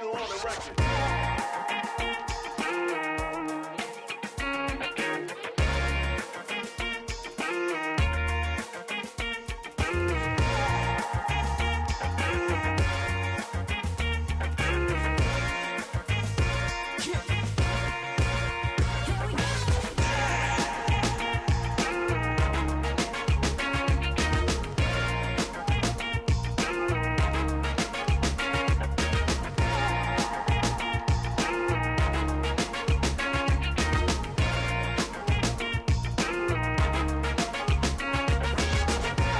you on the record.